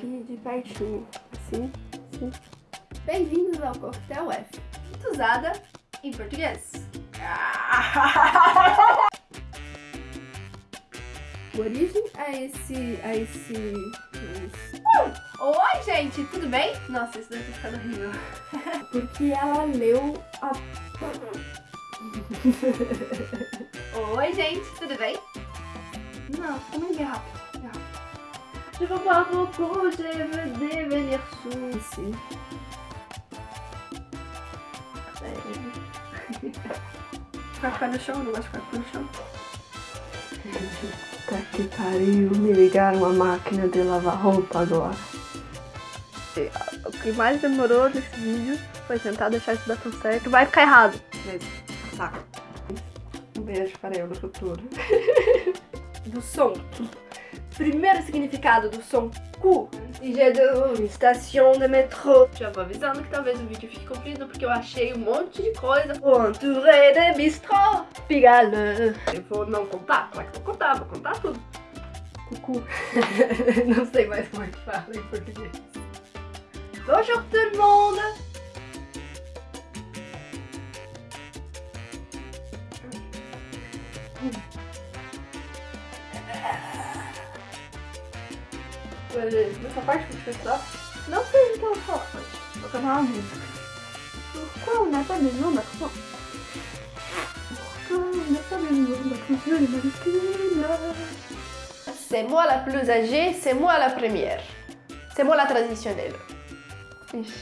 aqui de pertinho. Assim, assim. Bem-vindos ao Coquetel F. Usada em português. Origem a esse. a esse. esse- Oi, gente, tudo bem? Nossa, isso deve ter ficado horrível. Porque ela leu a. Oi, gente, tudo bem? Não, calma aí, rápido. Je veux boire beaucoup, je veux devenir sous. Esse. Ficar com o pé no chão, não gosto de ficar no chão. Tá que pariu, me ligaram a máquina de lavar roupa agora. O que mais demorou nesse vídeo foi tentar deixar isso dar tudo certo. Vai ficar errado. Um beijo para eu no futuro. do som. Primeiro significado do som cu. J'ai de station de metrô. Já vou avisando que talvez o vídeo fique comprido porque eu achei um monte de coisa. Entouré de bistrô. Pigalle. Eu vou não contar? Claro que vou contar, vou contar tudo. Cucu. não sei mais como é que fala em português. Bonjour tout le monde. Parte que? Não vou cantar uma música. Pourquoi on n'a pas besoin d'accent Pourquoi on n'a pas besoin d'accent C'est moi la plus âgée, c'est moi la première. C'est moi la traditionnelle. Ixi.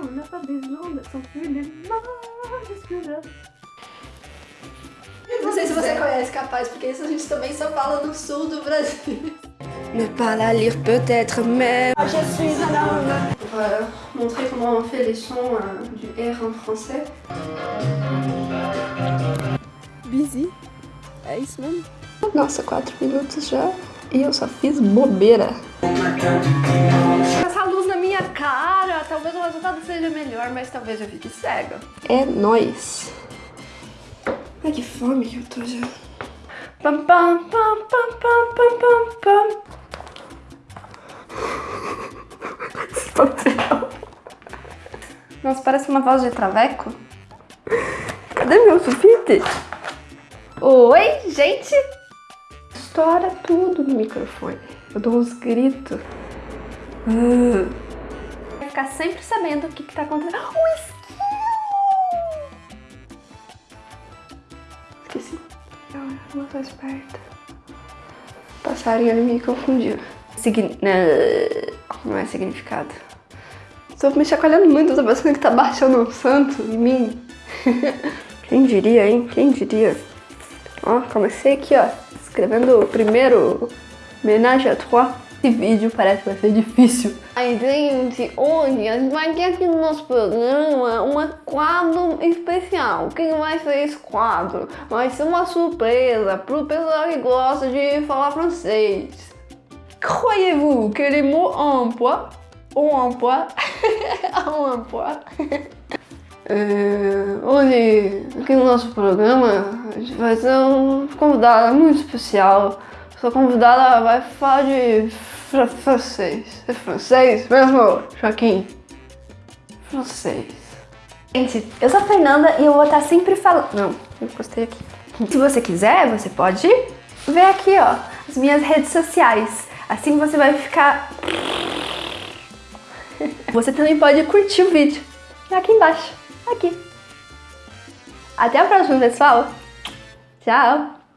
On n'a pas besoin les. Não sei se você conhece Capaz, porque isso a gente também só fala no sul do Brasil. Ne pas la lire peut-être, mais... Je suis un homme Pour euh, montrer comment on fait les sons euh, du R en français. Busy. É isso mesmo? Nossa, 4 minutos já e eu só fiz bobeira. Essa luz na minha cara, talvez o resultado seja melhor, mas talvez eu fique cega. É nóis. Ai, que fome que eu tô já. Pam, pam, pam, pam, pam, pam, pam, pam. Nossa, parece uma voz de traveco. Cadê meu sulfite? Oi, gente! Estoura tudo no microfone. Eu dou uns gritos. Ah. Vai ficar sempre sabendo o que, que tá acontecendo. Um Esqueci. Eu não tô esperta. Passarinho me confundiu. Signi... Não, não é significado. Tô me chacoalhando muito, tô pensando que tá baixando um santo em mim. Quem diria, hein? Quem diria? Ó, comecei aqui, ó, escrevendo o primeiro homenagem a trois. Esse vídeo parece que vai ser difícil. Ai, gente, hoje a gente vai ter aqui no nosso programa um quadro especial. O que vai ser esse quadro? Vai ser uma surpresa pro pessoal que gosta de falar francês. Croyez-vous que les mots en emploi, ou emploi, en emploi, É, hoje, aqui no nosso programa, a gente vai ter um convidado muito especial. Essa convidada vai falar de fr francês. É francês mesmo, Joaquim? Francês. Gente, eu sou a Fernanda e eu vou estar sempre falando... Não, eu encostei aqui. Se você quiser, você pode ver aqui, ó, as minhas redes sociais. Assim você vai ficar... Você também pode curtir o vídeo aqui embaixo aqui. Até a próxima, pessoal. Tchau!